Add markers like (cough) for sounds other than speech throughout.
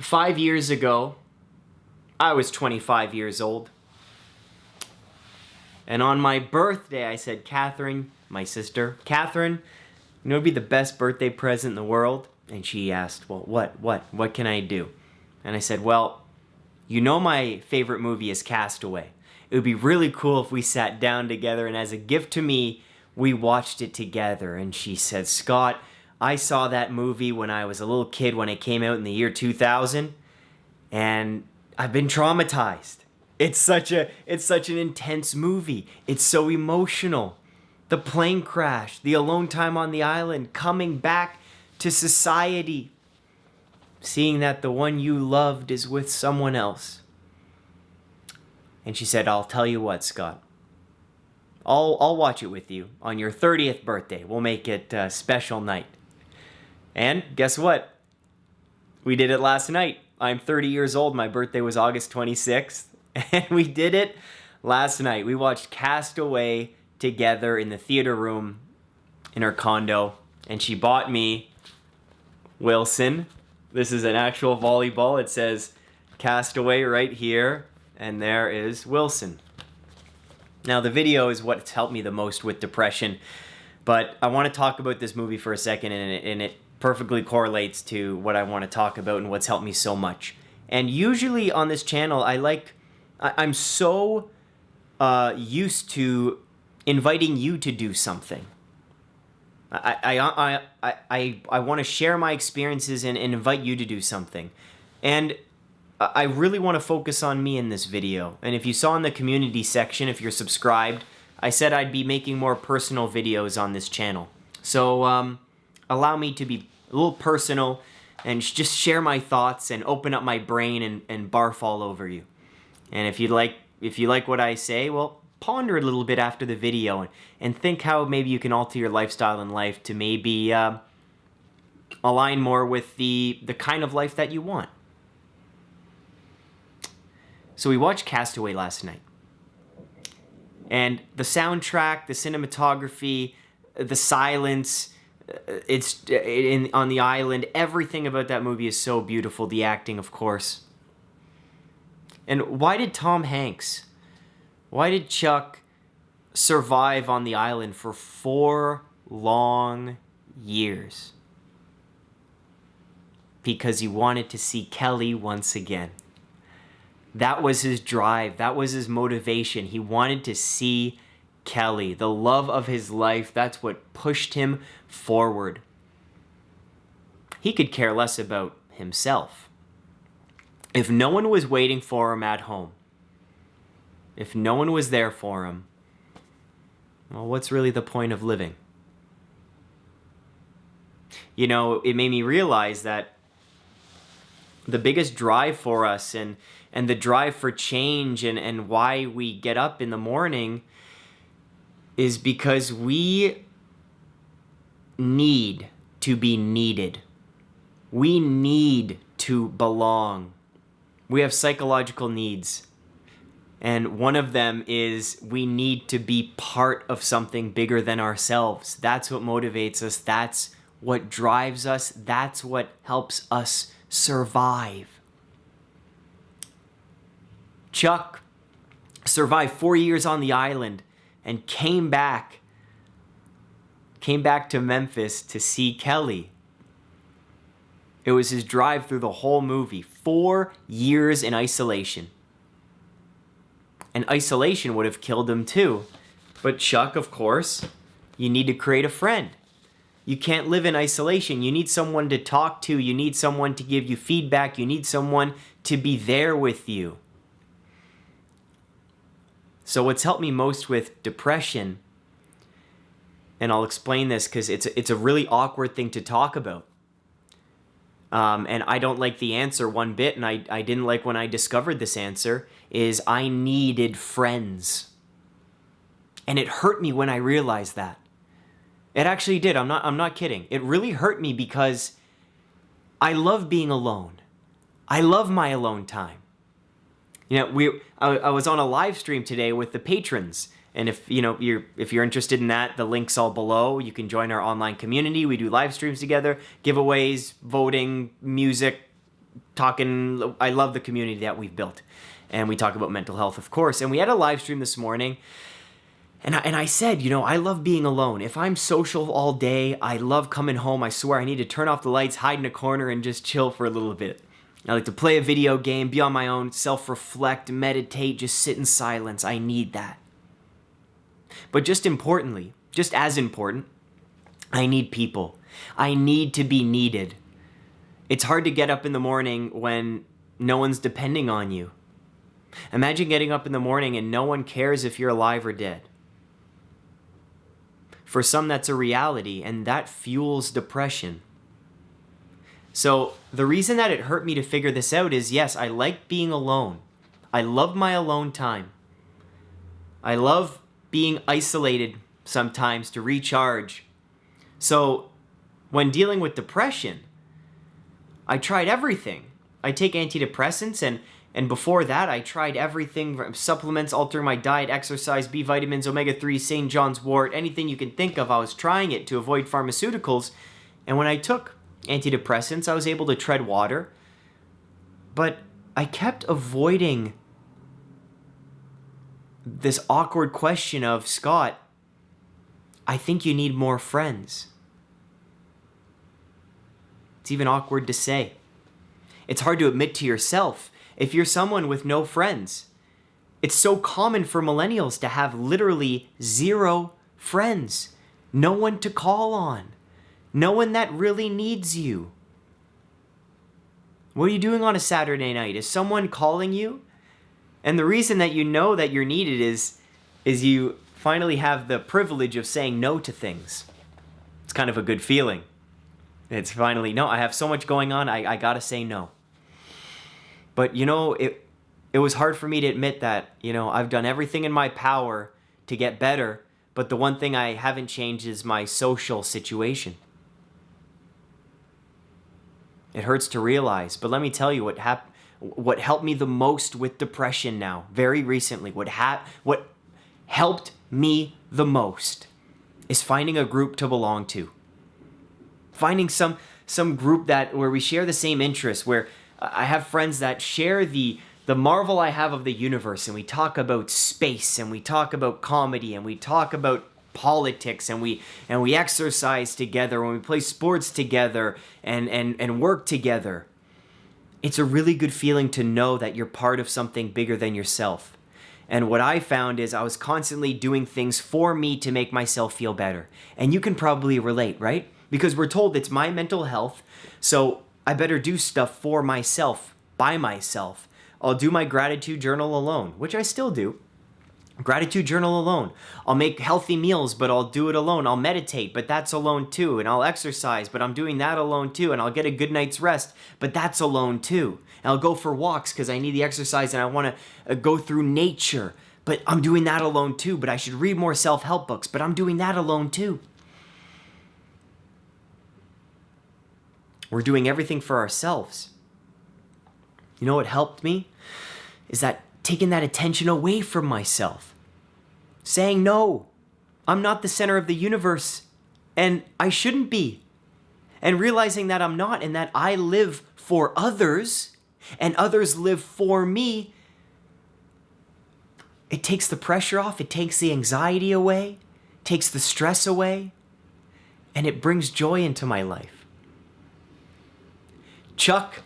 five years ago, I was 25 years old. And on my birthday, I said, Catherine, my sister, Catherine, you know, it'd be the best birthday present in the world. And she asked, well, what, what, what can I do? And I said, well, you know my favorite movie is Castaway. It would be really cool if we sat down together and as a gift to me, we watched it together. And she said, Scott, I saw that movie when I was a little kid when it came out in the year 2000 and I've been traumatized. It's such a it's such an intense movie. It's so emotional. The plane crash, the alone time on the island, coming back to society, seeing that the one you loved is with someone else. And she said, "I'll tell you what, Scott. I'll I'll watch it with you on your 30th birthday. We'll make it a special night." And guess what? We did it last night. I'm 30 years old. My birthday was August 26th. (laughs) And we did it last night. We watched Castaway together in the theater room in her condo. And she bought me Wilson. This is an actual volleyball. It says Castaway right here. And there is Wilson. Now, the video is what's helped me the most with depression. But I want to talk about this movie for a second, and it, and it perfectly correlates to what I want to talk about and what's helped me so much. And usually on this channel, I like, I, am so uh, used to inviting you to do something. I, I, I, I, I, I want to share my experiences and, and invite you to do something. And I really want to focus on me in this video. And if you saw in the community section, if you're subscribed, I said I'd be making more personal videos on this channel. So, um, allow me to be a little personal and just share my thoughts and open up my brain and, and barf all over you. And if you like if you like what I say, well, ponder a little bit after the video and, and think how maybe you can alter your lifestyle in life to maybe uh, align more with the, the kind of life that you want. So we watched Castaway last night. And the soundtrack, the cinematography, the silence, it's uh, in on the island. Everything about that movie is so beautiful. The acting, of course. And why did Tom Hanks, why did Chuck survive on the island for four long years? Because he wanted to see Kelly once again. That was his drive. That was his motivation. He wanted to see Kelly, the love of his life. That's what pushed him forward. He could care less about himself. If no one was waiting for him at home, if no one was there for him, well, what's really the point of living? You know, it made me realize that the biggest drive for us and and the drive for change and, and why we get up in the morning is because we need to be needed. We need to belong. We have psychological needs. And one of them is we need to be part of something bigger than ourselves. That's what motivates us. That's what drives us. That's what helps us survive. Chuck survived four years on the island and came back came back to Memphis to see Kelly. It was his drive through the whole movie. Four years in isolation. And isolation would have killed him too. But Chuck, of course, you need to create a friend. You can't live in isolation. You need someone to talk to. You need someone to give you feedback. You need someone to be there with you. So what's helped me most with depression, and I'll explain this because it's, it's a really awkward thing to talk about. Um, and I don't like the answer one bit, and I, I didn't like when I discovered this answer, is I needed friends. And it hurt me when I realized that. It actually did. I'm not I'm not kidding. It really hurt me because I love being alone. I love my alone time. You know, we I, I was on a live stream today with the patrons. And if you know you're if you're interested in that, the link's all below. You can join our online community. We do live streams together, giveaways, voting, music, talking. I love the community that we've built, and we talk about mental health, of course. And we had a live stream this morning. And I, and I said, you know, I love being alone. If I'm social all day, I love coming home. I swear I need to turn off the lights, hide in a corner, and just chill for a little bit. I like to play a video game, be on my own, self reflect, meditate, just sit in silence. I need that. But just importantly, just as important, I need people. I need to be needed. It's hard to get up in the morning when no one's depending on you. Imagine getting up in the morning and no one cares if you're alive or dead. For some, that's a reality, and that fuels depression. So, the reason that it hurt me to figure this out is yes, I like being alone. I love my alone time. I love being isolated sometimes to recharge. So, when dealing with depression, I tried everything. I take antidepressants and and before that, I tried everything supplements, altering my diet, exercise, B vitamins, omega 3, St. John's wort, anything you can think of. I was trying it to avoid pharmaceuticals. And when I took antidepressants, I was able to tread water. But I kept avoiding this awkward question of Scott, I think you need more friends. It's even awkward to say. It's hard to admit to yourself if you're someone with no friends. It's so common for millennials to have literally zero friends, no one to call on, no one that really needs you. What are you doing on a Saturday night? Is someone calling you? And the reason that you know that you're needed is is you finally have the privilege of saying no to things. It's kind of a good feeling. It's finally, no, I have so much going on, I, I gotta say no. But you know, it it was hard for me to admit that, you know, I've done everything in my power to get better, but the one thing I haven't changed is my social situation. It hurts to realize, but let me tell you what hap- what helped me the most with depression now, very recently, what ha- what helped me the most is finding a group to belong to. Finding some some group that where we share the same interests, where I have friends that share the the marvel I have of the universe, and we talk about space, and we talk about comedy, and we talk about politics, and we and we exercise together, and we play sports together, and and and work together. It's a really good feeling to know that you're part of something bigger than yourself. And what I found is I was constantly doing things for me to make myself feel better. And you can probably relate, right? Because we're told it's my mental health. So I better do stuff for myself, by myself. I'll do my gratitude journal alone, which I still do. Gratitude journal alone. I'll make healthy meals, but I'll do it alone. I'll meditate, but that's alone too. And I'll exercise, but I'm doing that alone too. And I'll get a good night's rest, but that's alone too. And I'll go for walks because I need the exercise and I want to uh, go through nature, but I'm doing that alone too. But I should read more self help books, but I'm doing that alone too. We're doing everything for ourselves. You know what helped me? Is that taking that attention away from myself. Saying, no, I'm not the center of the universe, and I shouldn't be. And realizing that I'm not, and that I live for others, and others live for me, it takes the pressure off, it takes the anxiety away, takes the stress away, and it brings joy into my life. Chuck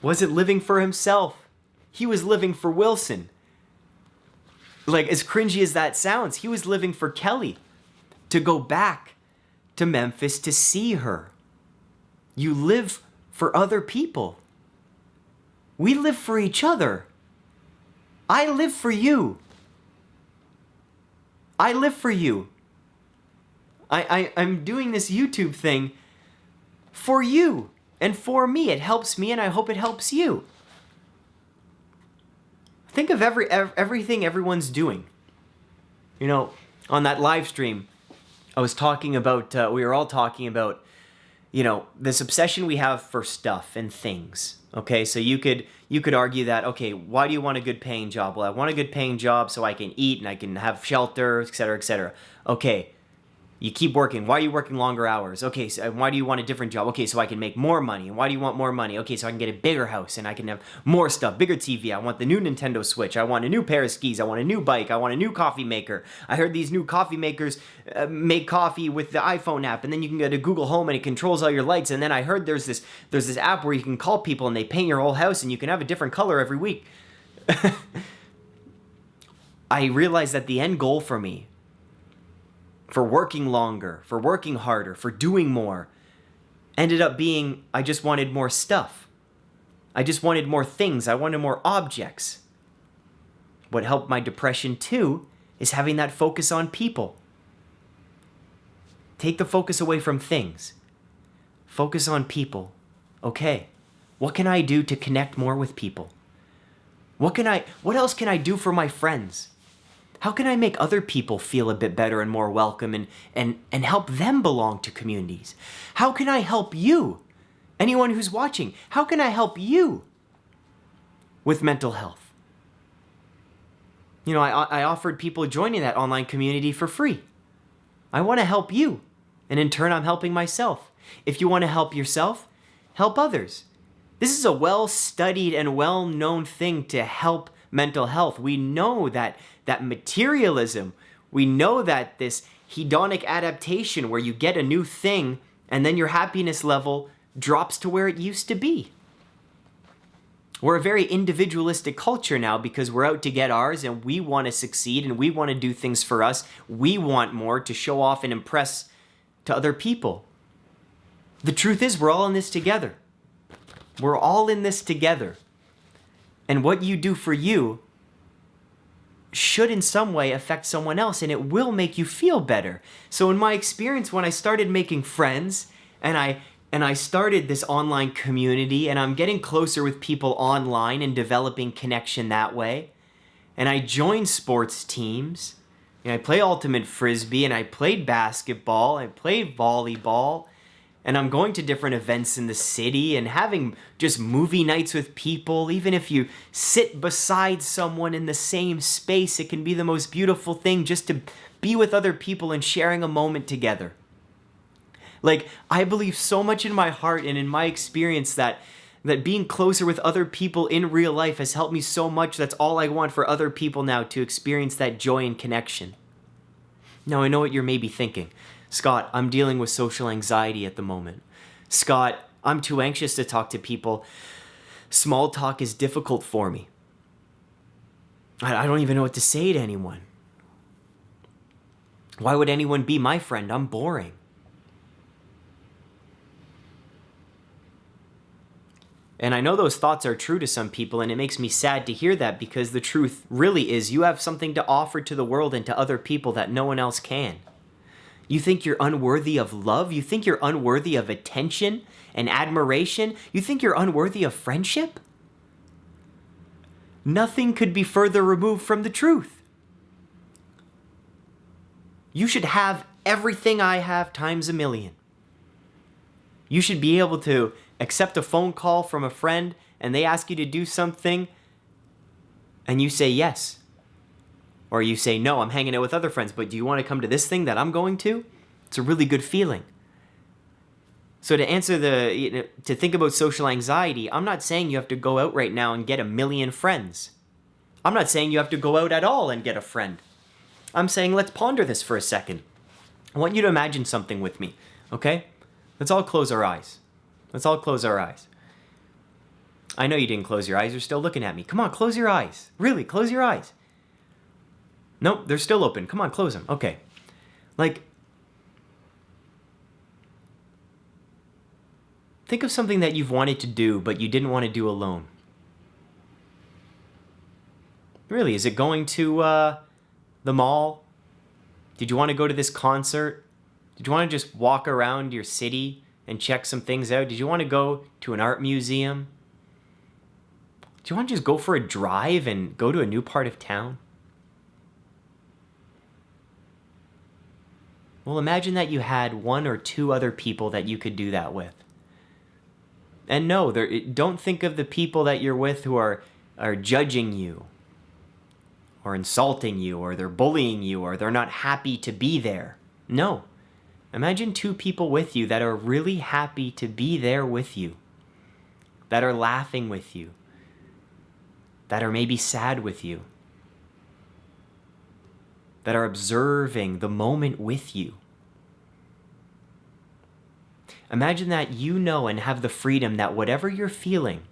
wasn't living for himself. He was living for Wilson. Like, as cringy as that sounds, he was living for Kelly to go back to Memphis to see her. You live for other people. We live for each other. I live for you. I live for you. I, I, I'm doing this YouTube thing for you and for me. It helps me, and I hope it helps you. Think of every everything everyone's doing. You know, on that live stream, I was talking about. Uh, we were all talking about, you know, this obsession we have for stuff and things. Okay, so you could you could argue that okay, why do you want a good paying job? Well, I want a good paying job so I can eat and I can have shelter, etc., etc. Okay, you keep working. Why are you working longer hours? Okay, so why do you want a different job? Okay, so I can make more money. And why do you want more money? Okay, so I can get a bigger house and I can have more stuff, bigger TV. I want the new Nintendo Switch. I want a new pair of skis. I want a new bike. I want a new coffee maker. I heard these new coffee makers uh, make coffee with the iPhone app, and then you can go to Google Home and it controls all your lights. And then I heard there's this there's this app where you can call people and they paint your whole house and you can have a different color every week. (laughs) I realized that the end goal for me for working longer, for working harder, for doing more, ended up being I just wanted more stuff. I just wanted more things. I wanted more objects. What helped my depression too is having that focus on people. Take the focus away from things. Focus on people. Okay, what can I do to connect more with people? What can I what else can I do for my friends? How can I make other people feel a bit better and more welcome and, and, and help them belong to communities? How can I help you? Anyone who's watching, how can I help you with mental health? You know, I, I offered people joining that online community for free. I want to help you, and in turn, I'm helping myself. If you want to help yourself, help others. This is a well studied and well known thing to help mental health. We know that that materialism, we know that this hedonic adaptation where you get a new thing and then your happiness level drops to where it used to be. We're a very individualistic culture now because we're out to get ours and we want to succeed and we want to do things for us. We want more to show off and impress to other people. The truth is, we're all in this together. We're all in this together. And what you do for you should in some way affect someone else and it will make you feel better. So in my experience when I started making friends and I and I started this online community and I'm getting closer with people online and developing connection that way. And I joined sports teams. And I play ultimate frisbee and I played basketball, I played volleyball, and I'm going to different events in the city and having just movie nights with people. Even if you sit beside someone in the same space, it can be the most beautiful thing just to be with other people and sharing a moment together. Like, I believe so much in my heart and in my experience that that being closer with other people in real life has helped me so much. That's all I want for other people now to experience that joy and connection. Now, I know what you're maybe thinking. Scott, I'm dealing with social anxiety at the moment. Scott, I'm too anxious to talk to people. Small talk is difficult for me. I, don't even know what to say to anyone. Why would anyone be my friend? I'm boring. And I know those thoughts are true to some people, and it makes me sad to hear that because the truth really is you have something to offer to the world and to other people that no one else can. You think you're unworthy of love? You think you're unworthy of attention and admiration? You think you're unworthy of friendship? Nothing could be further removed from the truth. You should have everything I have times a million. You should be able to accept a phone call from a friend and they ask you to do something and you say yes. Or you say, no, I'm hanging out with other friends, but do you want to come to this thing that I'm going to? It's a really good feeling. So to answer the, you know, to think about social anxiety, I'm not saying you have to go out right now and get a million friends. I'm not saying you have to go out at all and get a friend. I'm saying let's ponder this for a second. I want you to imagine something with me, okay? Let's all close our eyes. Let's all close our eyes. I know you didn't close your eyes. You're still looking at me. Come on, close your eyes. Really, close your eyes. Nope, they're still open. Come on, close them. Okay. Like, think of something that you've wanted to do, but you didn't want to do alone. Really, is it going to uh, the mall? Did you want to go to this concert? Did you want to just walk around your city and check some things out? Did you want to go to an art museum? Do you want to just go for a drive and go to a new part of town? Well, imagine that you had one or two other people that you could do that with. And no, don't think of the people that you're with who are, are judging you or insulting you or they're bullying you or they're not happy to be there. No. Imagine two people with you that are really happy to be there with you, that are laughing with you, that are maybe sad with you, that are observing the moment with you. Imagine that you know and have the freedom that whatever you're feeling,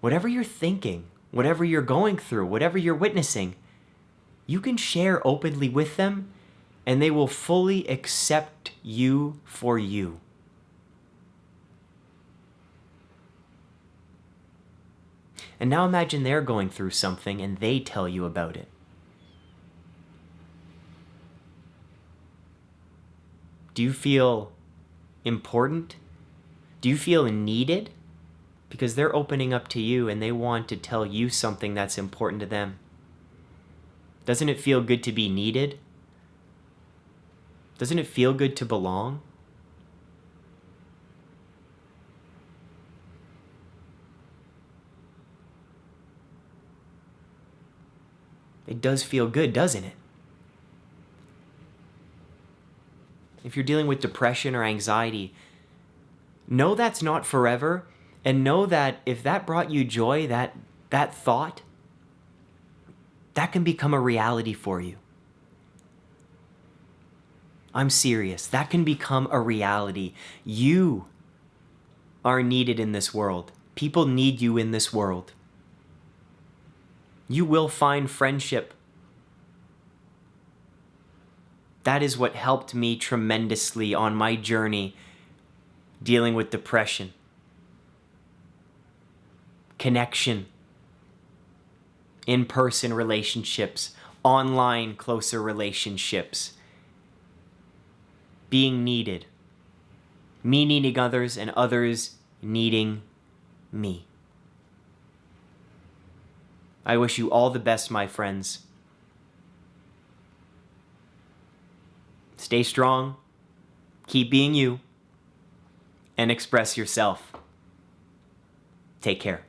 whatever you're thinking, whatever you're going through, whatever you're witnessing, you can share openly with them and they will fully accept you for you. And now imagine they're going through something and they tell you about it. Do you feel important? Do you feel needed? Because they're opening up to you and they want to tell you something that's important to them. Doesn't it feel good to be needed? Doesn't it feel good to belong? It does feel good, doesn't it? If you're dealing with depression or anxiety, know that's not forever and know that if that brought you joy, that that thought, that can become a reality for you. I'm serious. That can become a reality. You are needed in this world. People need you in this world. You will find friendship. That is what helped me tremendously on my journey dealing with depression. Connection, in person relationships, online closer relationships being needed, me needing others, and others needing me. I wish you all the best, my friends. Stay strong, keep being you, and express yourself. Take care.